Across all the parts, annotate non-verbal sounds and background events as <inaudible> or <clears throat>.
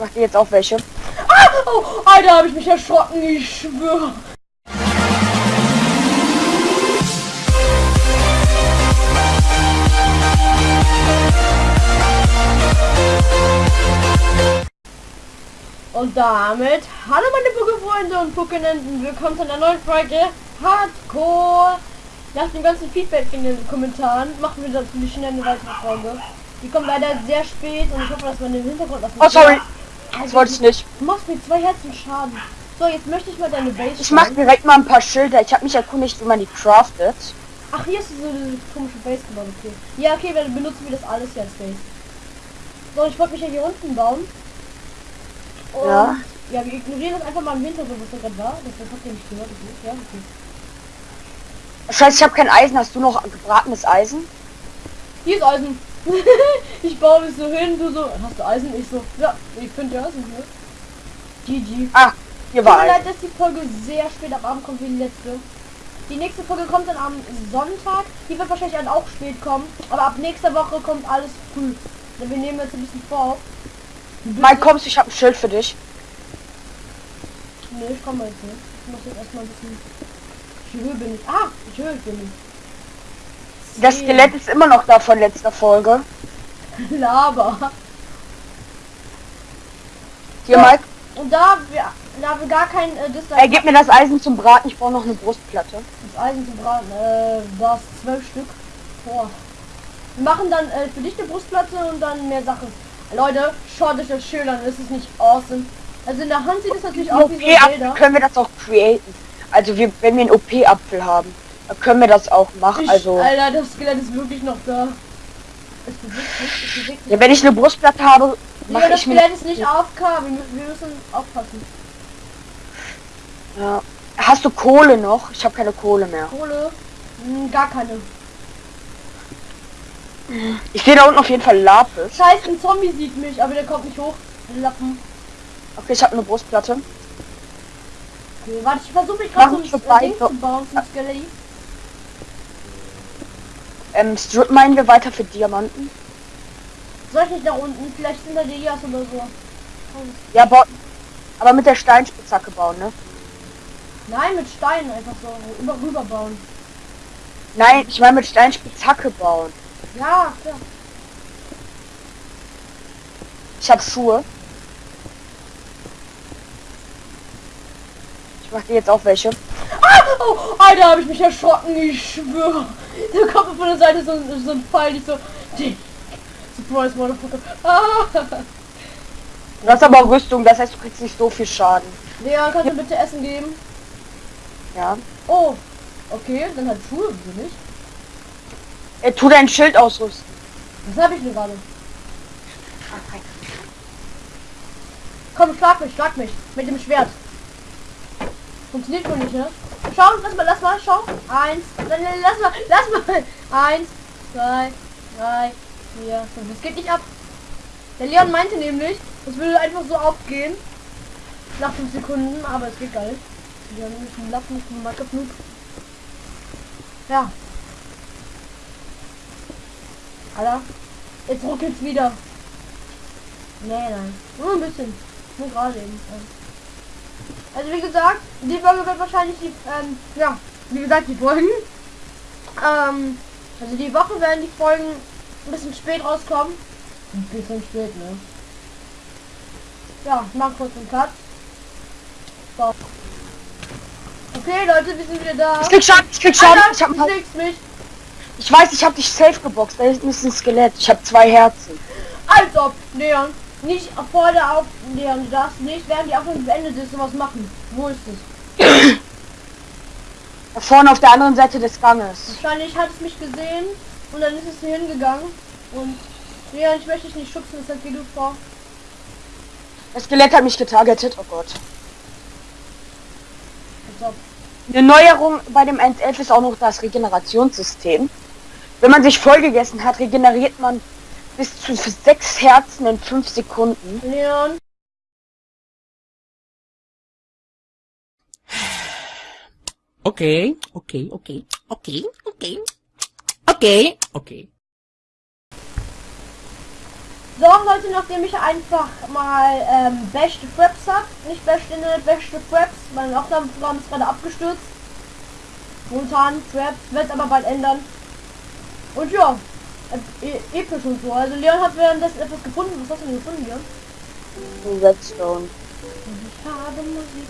mach dir jetzt auch welche. Ah! Oh, Alter, habe ich mich erschrocken, ich schwöre. Und damit, hallo meine Pokéfreunde und Pokénenten, willkommen zu einer neuen Folge Hardcore. Nach dem ganzen Feedback in den Kommentaren machen wir natürlich schnell eine weitere Folge. Die kommt leider sehr spät und ich hoffe, dass man den Hintergrund das Oh, sorry. Das wollte ich nicht. Du machst mir zwei Herzen Schaden. So, jetzt möchte ich mal deine Base Ich mach direkt mal ein paar Schilder. Ich habe mich erkundigt, wie man die craftet. Ach, hier ist so eine komische Base gebaut, okay. Ja, okay, dann benutzen wir das alles hier als Base. So, ich wollte mich ja hier unten bauen. Und Ja. Ja, wir ignorieren das einfach mal im Hintergrund, was da gerade war. Das, das habt ihr nicht gehört, okay? Ja, okay. Scheiße, ich habe kein Eisen. Hast du noch gebratenes Eisen? Hier ist Eisen. <laughs> ich baue mich so hin, du so, hast du Eisen? Ich so, ja, ich finde ja Eisen hier. GG. Ah, hier Tut war mir leid, dass die Folge sehr spät am Abend kommt wie die letzte. Die nächste Folge kommt dann am Sonntag. Die wird wahrscheinlich dann auch spät kommen. Aber ab nächster Woche kommt alles früh. Wir nehmen jetzt ein bisschen vor. Mike, kommst du? Ich habe ein Schild für dich. Nee, ich komme jetzt nicht. Ich muss jetzt erstmal ein bisschen... Wie höher bin ich? Ah, ich höher bin ich. Das. Skelett ist immer noch da von letzter Folge. Laber. Hier, Ja. Mike. Und da wir, da wir gar kein äh, Dislike Er gibt mir das Eisen zum Braten. Ich brauche noch eine Brustplatte. Das Eisen zu braten, äh, das zwölf Stück. Boah. Wir machen dann äh, für dich eine Brustplatte und dann mehr Sachen. Leute, schaut euch das schön an, ist es nicht awesome? Also in der Hand sieht es natürlich aus wie so Bilder. können wir das auch createn. Also wir, wenn wir einen OP-Apfel haben, können wir das auch machen. Ich, Also Alter, das Skelett ist wirklich noch da. Es bewegt sich, es bewegt sich. ja, wenn ich eine Brustplatte habe, Ja, mache das ich mir. Skelett ist nicht AFK, wir, wir müssen aufpassen. Ja. Hast du Kohle noch? Ich habe keine Kohle mehr. Kohle, hm, gar keine. Ich sehe da unten auf jeden Fall Lapis. Scheiße, ein Zombie sieht mich, aber der kommt nicht hoch. Lappen. Okay, ich habe eine Brustplatte. Okay, warte, ich versuche mich gerade so ein Ding zu bauen zum Skelett. Ähm, Strip meinen wir weiter für Diamanten. Soll ich nicht nach unten? Vielleicht sind da die Jas oder so. Ja, ba aber mit der Steinspitzhacke bauen, ne? Nein, mit Steinen einfach so über rüber bauen. Nein, ich meine mit Steinspitzhacke bauen. Ja, klar. Ich habe Schuhe. Ich mache dir jetzt auch welche. Ah! Oh, Alter, habe ich mich erschrocken, ich schwöre. Da kommt von der Seite so, ein- so ein Pfeil, ich so... Surprise, Motherfucker. Ah! Du hast aber Rüstung, das heißt, du kriegst nicht so viel Schaden. Leon, kannst du bitte Essen geben? Ja. Oh, okay, dann hat Schuhe, wieso nicht? Äh, tu dein Schild ausrüsten. Was habe ich denn gerade? Komm, schlag mich, schlag mich. Mit dem Schwert. Funktioniert wohl nicht, ne? Schau, lass mal, lass mal, schau. Eins, lass mal, lass mal. Eins, zwei, drei, vier, fünf. Es geht nicht ab. Der Leon meinte nämlich, es würde einfach so aufgehen. Nach fünf Sekunden, aber es geht geil. Wir haben nämlich einen Lappen vom. Ja. Alter. Jetzt ruckelt's wieder. Nee, nein. Nur ein bisschen. Nur gerade eben. Also wie gesagt, die Folge wird wahrscheinlich die, ähm, ja, wie gesagt, die Folgen. Ähm, also die Woche werden die Folgen ein bisschen spät rauskommen. Ein bisschen spät, ne? Ja, ich mach kurz einen Cut. So. Okay, Leute, wir sind wieder da. Ich krieg Schaden, ich krieg Schaden. Alter, Ich, hab, schlägst mich. ich weiß, ich habe dich safe geboxt. Da hinten ist ein Skelett. Ich habe zwei Herzen. Als ob, Leon. Nicht vor der Auf... Leon, du darfst nicht, während die Aufnahme beendet ist, sowas machen. Wo ist es? Da <clears throat> vorne auf der anderen Seite des Ganges. Wahrscheinlich hat es mich gesehen und dann ist es hier hingegangen. Und Leon, ich möchte dich nicht schubsen, deshalb geh du vor. Das Skelett hat mich getargetet. Oh Gott. Eine Neuerung bei dem 1.11 ist auch noch das Regenerationssystem. Wenn man sich vollgegessen hat, regeneriert man bis zu sechs Herzen in fünf Sekunden. Leon. Okay, okay, okay, okay, okay, okay, okay. So, Leute, nachdem ich einfach mal ähm, beste Fraps hab, nicht beste Internet, beste Fraps, mein Aufnahmeprogramm ist gerade abgestürzt. Momentan Fraps, wird aber bald ändern. Und ja, äh, episch und so. Also Leon hat währenddessen etwas gefunden. Was hast du denn gefunden, Leon? Redstone. Ich habe Musik.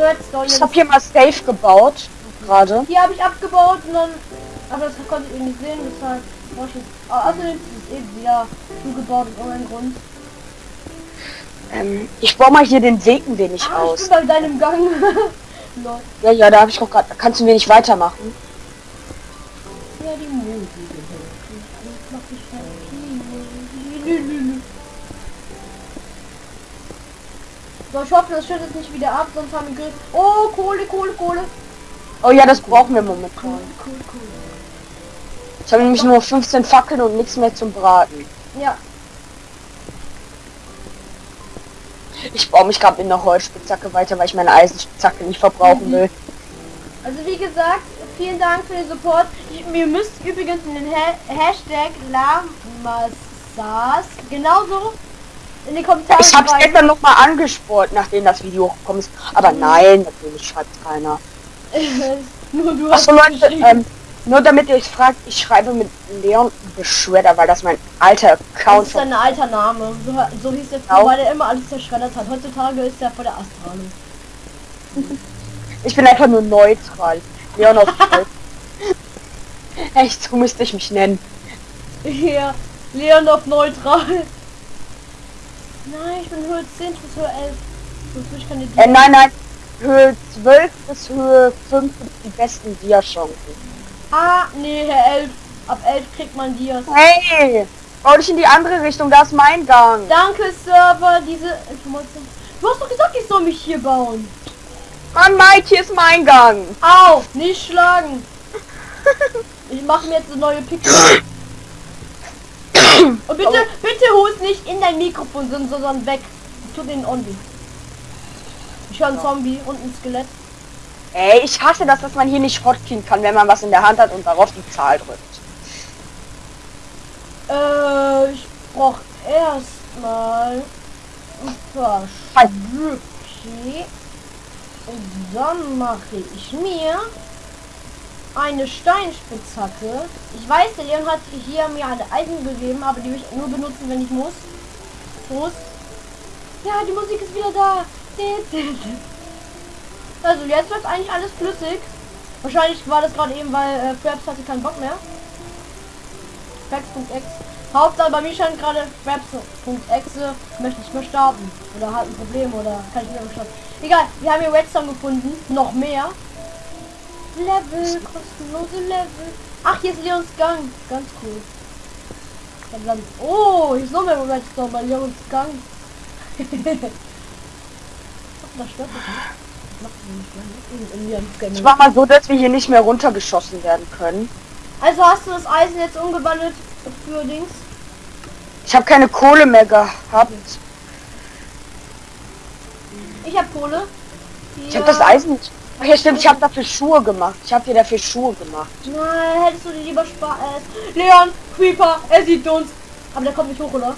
Redstone. Ich habe hier mal Safe gebaut. Gerade. Hier habe ich abgebaut und dann. Aber das konnte ich nicht sehen, deshalb war ich. Ah, Außerdem ist es eben wieder zugebaut aus irgendeinem Grund. Ähm, ich baue mal hier den Weg ein wenig Ah, ich aus. bin bei deinem Gang. <laughs> Lol. Ja, ja, da habe ich auch gerade. Kannst du ein wenig weitermachen? Ja, die So, ich hoffe, das schüttet nicht wieder ab, sonst haben wir Grill. Oh, Kohle, Kohle, Kohle. Oh ja, das brauchen wir momentan. Cool, cool. Ich habe nämlich nur 15 Fackeln und nichts mehr zum Braten. Ja, Ich baue mich gerade in der Holzspitzhacke weiter, weil ich meine Eisenspitzhacke nicht verbrauchen will. also wie gesagt, vielen Dank für den Support. Ihr müsst übrigens in den ha Hashtag Lamassas genauso in die Kommentare Ich schreiben. gestern noch mal angespornt, nachdem das Video hochgekommen ist. Aber nein, natürlich schreibt keiner. <laughs> Nur du Achso hast Leute, ähm, nur damit ihr euch fragt, ich schreibe mit Leon Beschweder, weil das mein alter Das Account ist ein alter Name. So, so hieß der Genau. früher, weil der immer alles zerschreddert hat. Heutzutage ist er vor der Astrahlung. Ich bin einfach nur neutral. Leon auf Gold. Echt, so müsste ich mich nennen. Ja, Leon auf neutral. Nein, ich bin Höhe 10 bis Höhe 11. Sonst ich keine Äh, nein, nein. Höhe 12 bis Höhe 5 sind die besten Dia-Chancen. Ah, nee, Herr 11. Ab 11 kriegt man Dias. Hey! Bau dich in die andere Richtung, da ist mein Gang. Danke, Server, diese Information. Du hast doch gesagt, ich soll mich hier bauen. Mann, Mike, hier ist mein Gang. Au, nicht schlagen. <laughs> Ich mache mir jetzt eine neue Pickel. Und bitte, bitte hust nicht in dein Mikrofon, sondern- sondern weg. Tu den Only. Ich höre einen Zombie und ein Skelett. Ey, ich hasse das, dass man hier nicht hotkien kann, wenn man was in der Hand hat und darauf die Zahl drückt. Äh, ich brauch erstmal ein paar Halt. Und dann mache ich mir eine Steinspitzhacke. Ich weiß, der Leon hat hier mir eine Eisen gegeben, aber die will ich nur benutzen, wenn ich muss. Muss. Ja, die Musik ist wieder da. <laughs> Also jetzt läuft eigentlich alles flüssig. Wahrscheinlich war das gerade eben, weil äh, Fraps hatte keinen Bock mehr. Fraps.exe. Hauptsache bei mir scheint gerade Fraps.exe möchte nicht mehr starten. Oder hat ein Problem oder kann ich nicht mehr starten. Egal, wir haben hier Redstone gefunden. Noch mehr. Level, kostenlose Level. Ach, hier ist Leons Gang. Ganz cool. Dann- Oh, hier ist noch mehr Redstone bei Leons Gang. <laughs> Das stört mich. Ich mach mal so, dass wir hier nicht mehr runtergeschossen werden können. Also hast du das Eisen jetzt umgewandelt für Dings? Ich habe keine Kohle mehr gehabt. Ich habe Kohle. Ich habe das Eisen nicht. Ach ja, stimmt, ich habe dafür Schuhe gemacht. Ich habe hier dafür Schuhe gemacht. Nein, hättest du dir lieber Spaß. Äh, Leon, Creeper, er sieht uns. Aber der kommt nicht hoch, oder? Hoch?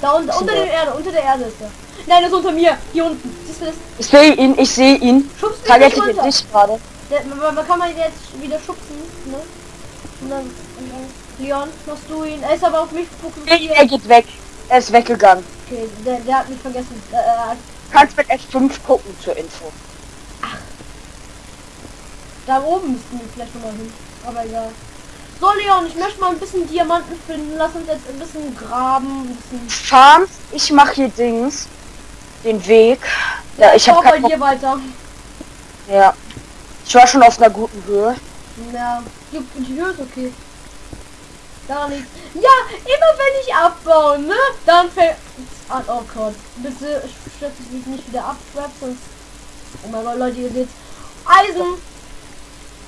Da unten, unter der- Erde, unter der Erde ist er. Nein, er ist unter mir. Hier unten. Siehst du das? Ich sehe ihn, ich sehe ihn. Schubst du Target nicht runter. dich gerade. Der, man, kann man jetzt wieder schubsen, ne? Und dann, und dann Leon, machst du ihn. Er ist aber auf mich fokussiert. er geht weg. Er ist weggegangen. Okay, der, der hat mich vergessen. Äh, äh, Du kannst mit F5 gucken zur Info. Da oben müssten wir vielleicht noch mal hin. Aber egal. So, Leon, ich möchte mal ein bisschen Diamanten finden. Lass uns jetzt ein bisschen graben. Ein bisschen. Farm, ich mache hier Dings. Den Weg. Ja, ich habe baue bei dir weiter. Ja. Ich war schon auf einer guten Höhe. Ja, die, die Höhe ist okay. Daran liegt. Ja, immer wenn ich abbaue, ne? Dann fällt an. Oh Gott. Bitte stürzt mich nicht wieder ab, Rap, sonst. Oh mein Gott, Leute, ihr seht. Eisen!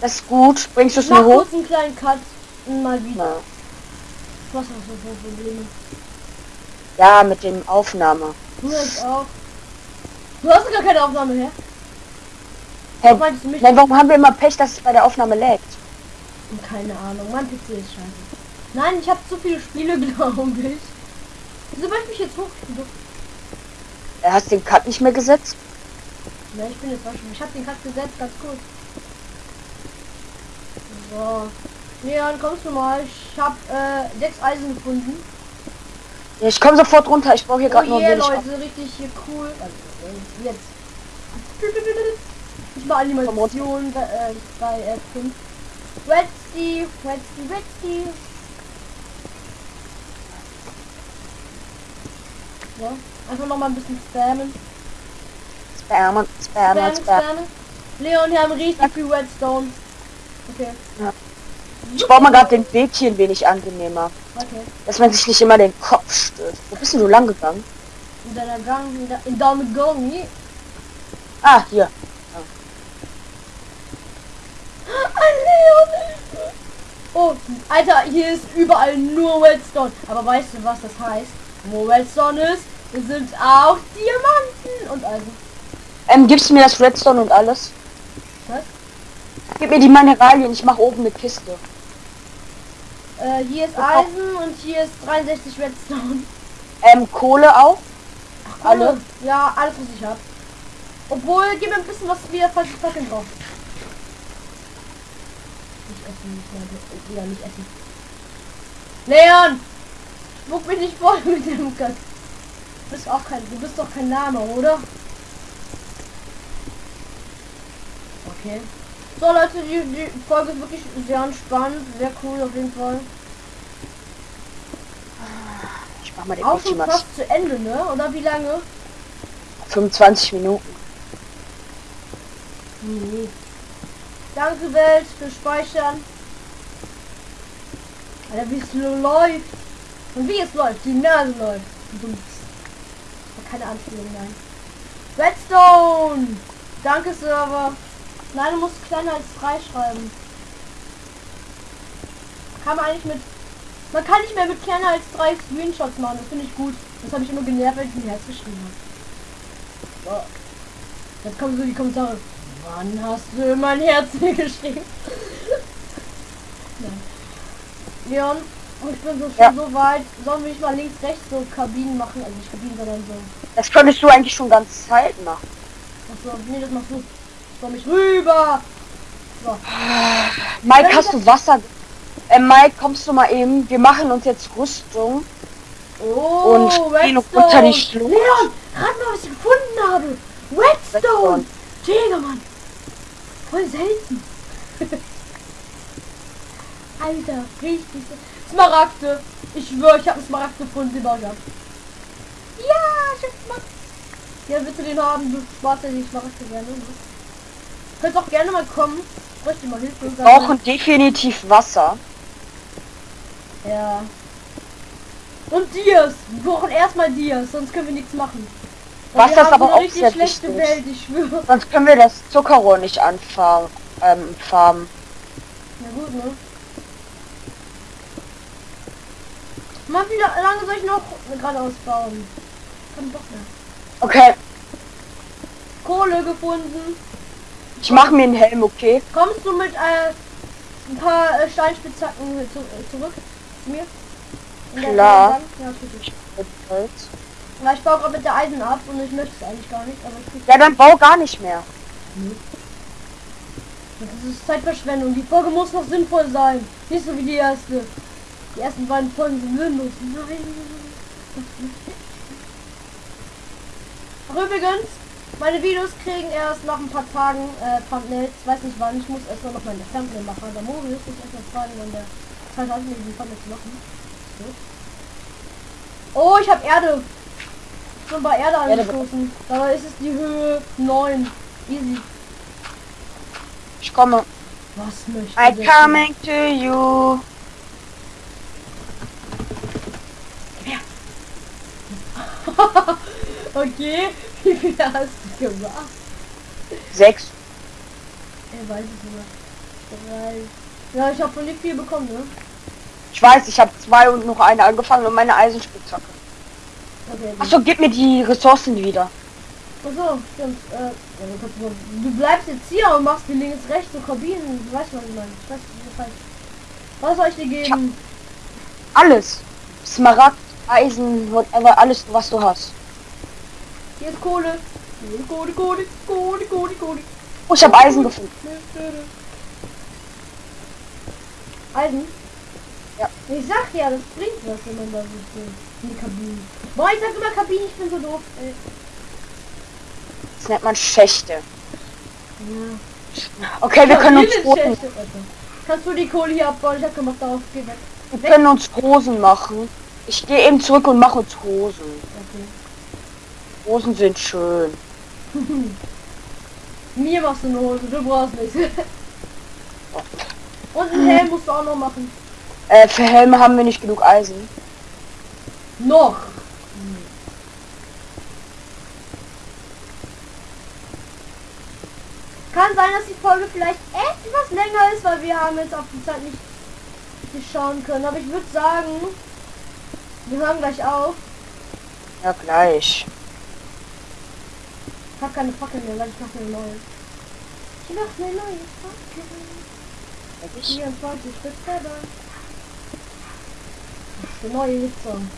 Das ist gut. Bringst du es mir hoch? einen kleinen Cut. Mal wieder. Na. Was hast du für Probleme? Ja, mit dem Aufnahme. Du jetzt auch. Du hast gar keine Aufnahme her. Hey, nein, warum haben wir immer Pech, dass es bei der Aufnahme laggt? Keine Ahnung, mein PC ist scheiße. Nein, ich habe zu viele Spiele, <laughs> glaube ich. Wieso möchte ich mich jetzt hoch? Er hast den Cut nicht mehr gesetzt? Ne, ich bin jetzt waschen. Ich habe den Cut gesetzt, ganz gut. So. Leon, kommst du mal? Ich habe äh, sechs Eisen gefunden. Ja, ich komme sofort runter. Ich brauche hier Oh gerade nur yeah, wenig. Leute, richtig hier cool. Also, jetzt. Ich mache Animation bei, äh, bei äh, 5. Redsteve, Redsteve, Redsteve. Ja, einfach noch mal ein bisschen spammen. Spammen, spammen, Spammen, spammen. Leon, wir haben richtig viel Redstone. Okay, Ich baue mal gerade den Weg hier ein wenig angenehmer. okay. Dass man sich nicht immer den Kopf stößt. Wo bist denn du lang gegangen? In deiner Gang, in, der, in deiner Gang. Ah, hier. Ein Leon! Oh, Alter, hier ist überall nur Redstone. Aber weißt du, was das heißt? Wo Redstone ist, sind auch Diamanten und also. Ähm, gibst du mir das Redstone und alles? Was? Gib mir die Mineralien, ich mache oben eine Kiste. Äh, hier ist Eisen und hier ist 63 Redstone. Ähm, Kohle auch? Alle? Ja, alles, was ich hab. Obwohl, gib mir ein bisschen was wieder falls ich Fackeln drauf. Essen, nicht mehr, wieder nicht essen. Leon! Spuck mich nicht voll mit dem Cut. Du bist auch kein, du bist doch kein Name, oder? Okay. So Leute, die, die Folge ist wirklich sehr entspannt, sehr cool auf jeden Fall. Ich mach mal den Auch schon fast zu Ende, ne? Oder wie lange? 25 Minuten. Nee. Danke Welt für Speichern. Alter, wie es läuft. Und wie es läuft, die Nase läuft. Keine Anspielung, nein. Redstone! Danke Server. Nein, du musst kleiner als 3 schreiben. Kann man eigentlich mit... Man kann nicht mehr mit kleiner als 3 Screenshots machen, das finde ich gut. Das habe ich immer genervt, wenn ich ein Herz geschrieben habe. Jetzt kommen so die Kommentare. Wann hast du mein Herz mir <laughs> geschrieben? Nein. Leon, ich bin so schon Ja. so weit. Sollen wir nicht mal links, rechts so Kabinen machen? Also nicht Kabinen, sondern so. Das könntest du eigentlich schon ganz Zeit machen. Achso, nee, das machst du. Komm ich rüber. So. Mike, hast du Wasser? Ähm, Mike, kommst du mal eben? Wir machen uns jetzt Rüstung. Oh, Und gehen unter die Schlucht. Leon, rat mal, was ich gefunden habe. Redstone. Redstone. Digga, Mann. Voll selten. <laughs> Alter, richtig. Smaragde. Ich schwöre, ich habe einen Smaragd gefunden, den baue ich ab. Ja, ich hab Smaragd. Ja, willst du den haben? Du sparst ja die Smaragde gerne. Ne? Könnt auch gerne mal kommen. Bräuchte mal Hilfe. Wir brauchen definitiv Wasser. Ja. Und Dias. Wir brauchen erstmal Dias, sonst können wir nichts machen. Ist haben aber auch sehr schlechte wichtig. Welt, ich schwöre. Sonst können wir das Zuckerrohr nicht anfarmen. Ähm, farmen. Na gut, ne? Mal wieder lange soll ich noch geradeaus bauen. Kann doch mehr. Okay, Kohle gefunden. ich mache mir einen Helm, okay? Kommst du mit äh, ein paar äh, Steinspitzhacken zu, äh, zurück zu mir? Klar. Ja, Weil ich baue gerade mit der Eisen ab und ich möchte es eigentlich gar nicht, aber ich Ja, dann bau gar nicht mehr. Das ist Zeitverschwendung. Die Folge muss noch sinnvoll sein. Nicht so wie die erste. Die ersten beiden Folgen sind sinnlos. Nein. Ach, übrigens, meine Videos kriegen erst nach ein paar Tagen äh, Thumbnails. Weiß nicht wann. Ich muss erst noch meine Thumbnail machen. Der Moritz muss erst mal fragen, wann der Zeit hat, mir die Thumbnail zu machen. So. Oh, ich habe Erde. Schon bei Erde angestoßen. Dabei ist es die Höhe 9. Easy. Ich komme. Was möchte I der coming to you. <laughs> okay, <laughs> wie viel hast du gemacht? Sechs. Er weiß es nicht. Drei. Ja, ich habe von dir viel bekommen, ne? Ich weiß, ich habe zwei und noch eine angefangen und meine Eisenspitzhacke. Okay. Achso, gib mir die Ressourcen wieder. Achso, stimmt. Äh, du, bleibst jetzt hier und machst die links, rechts so Kabinen. Du weißt, was ich meine. Ich weiß, das heißt. Was soll ich dir geben? Alles. Smaragd, Eisen, whatever, alles, was du hast. Hier ist Kohle. Kohle, Kohle, Kohle, Kohle, Kohle, Kohle. Oh, ich habe Eisen gefunden. Eisen? Ja. Ich sag ja, das bringt was, wenn man da so steht. Die Kabine. Boah, ich sag immer Kabine, ich bin so doof. Ey. Das nennt man Schächte. Ja. Okay, wir können uns schlecht, Alter. Kannst du die Kohle hier abbauen? Ich hab gemacht, darauf geh weg. wir können uns Hosen machen. Ich gehe eben zurück und mache uns Hosen. Okay. Hosen sind schön. <laughs> Mir machst du eine Hose, du brauchst nichts. <laughs> Und einen Helm musst du auch noch machen. Äh, für Helme haben wir nicht genug Eisen. Noch. Kann sein, dass die Folge vielleicht etwas länger ist, weil wir haben jetzt auf die Zeit nicht, schauen können. Aber ich würde sagen, wir hören gleich auf. Ja, gleich. Ich habe keine Fackel mehr, weil ich mache eine neue. Ich mache eine neue Fackel. Ehrlich? 24 Stück selber. Das ist der neue Hitzsong.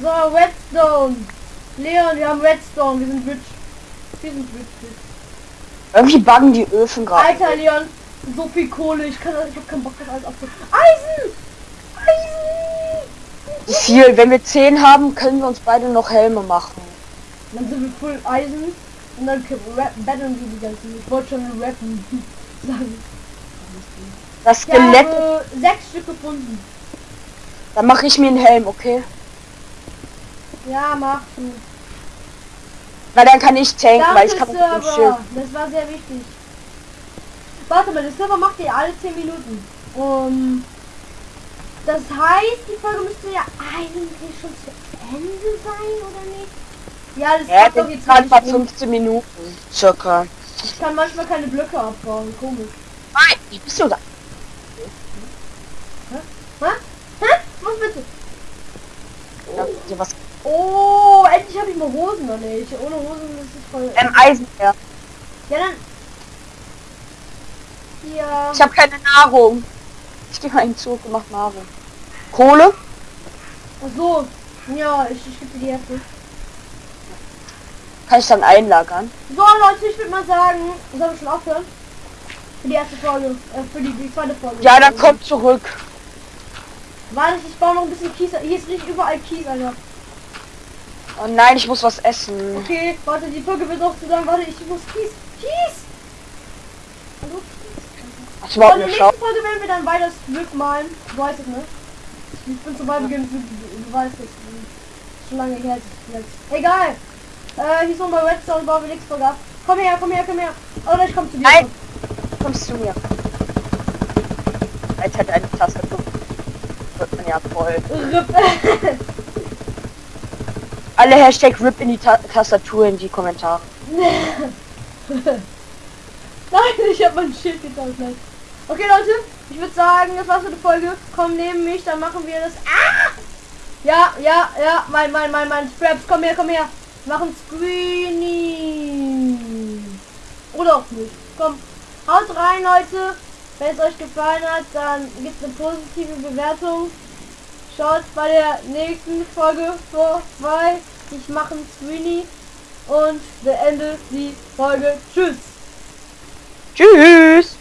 So, Redstone. Leon, wir haben Redstone. Wir sind rich. Wir sind rich. rich. Irgendwie buggen die Öfen gerade. Alter, Leon. So viel Kohle. Ich kann ich hab keinen Bock, das alles abzu... Eisen! Eisen! Viel? Wenn wir 10 haben, können wir uns beide noch Helme machen. Dann sind wir voll Eisen. Und dann rap battlen wir die ganzen. Ich wollte schon rappen. <laughs> Sagen. Das Ja, Skelett, also sechs Stück gefunden. dann mache ich mir einen Helm, okay? Ja, mach du. Weil dann kann ich tanken, weil Danke, ich kann. Server. Das war sehr wichtig. Warte mal, der Server macht ihr alle 10 Minuten. Um, das heißt, die Folge müsste ja eigentlich schon zu Ende sein, oder nicht? Ja, das Ja, doch das jetzt gerade nicht. 15 Minuten. Circa. Ich kann manchmal keine Blöcke abbauen. Komisch. Nein, wie bist du da? Hä? Hä? Was bitte? Ja, dir was Oh, endlich habe ich mal Hosen noch nicht. Ohne Hosen ist es voll. ähm, Eisen her. Ja, dann. Hier. Ich habe keine Nahrung. Ich gehe mal in den Zug und mach Nahrung. Kohle? Ach so. Ja, ich, ich gebe dir die Hälfte. Kann ich dann einlagern? So Leute, ich würde mal sagen, sollen wir schon aufhören? Für die erste Folge, äh, für die, die zweite Folge. Ja, dann kommt zurück. Warte, ich baue noch ein bisschen Kies. Hier ist nicht überall Kies, Alter. Oh nein, ich muss was essen. Okay, warte, die Folge wird auch zu lang. Warte, ich muss Kies. Kies! Hallo? Hast du Und überhaupt in der nächsten? Folge werden wir dann weiter Glück malen. Du weißt es, ne? Ich bin zu weit beginnen, du, du weißt es. Schon lange her. Jetzt. Egal. Äh, hier ist nochmal Redstone, bauen wir nichts vorgab. Komm her, komm her, komm her. Oder ich komm zu dir. Nein. Kommst zu mir. Alter, deine Tastatur wird man ja voll. Ripp. Alle Hashtag RIP in die Ta Tastatur in die Kommentare. <laughs> Nein, ich habe mein Schild. Nein. Okay, Leute, ich würde sagen, das war's für die Folge. Komm neben mich, dann machen wir das. Ah! Ja, ja, ja, mein, mein, mein, mein Scraps, komm her, komm her. Machen Screeny. Oder auch nicht. Komm, haut rein, Leute. Wenn es euch gefallen hat, dann gibt eine positive Bewertung. Schaut bei der nächsten Folge vorbei. Ich mache einen Screeny und beende die Folge. Tschüss. Tschüss!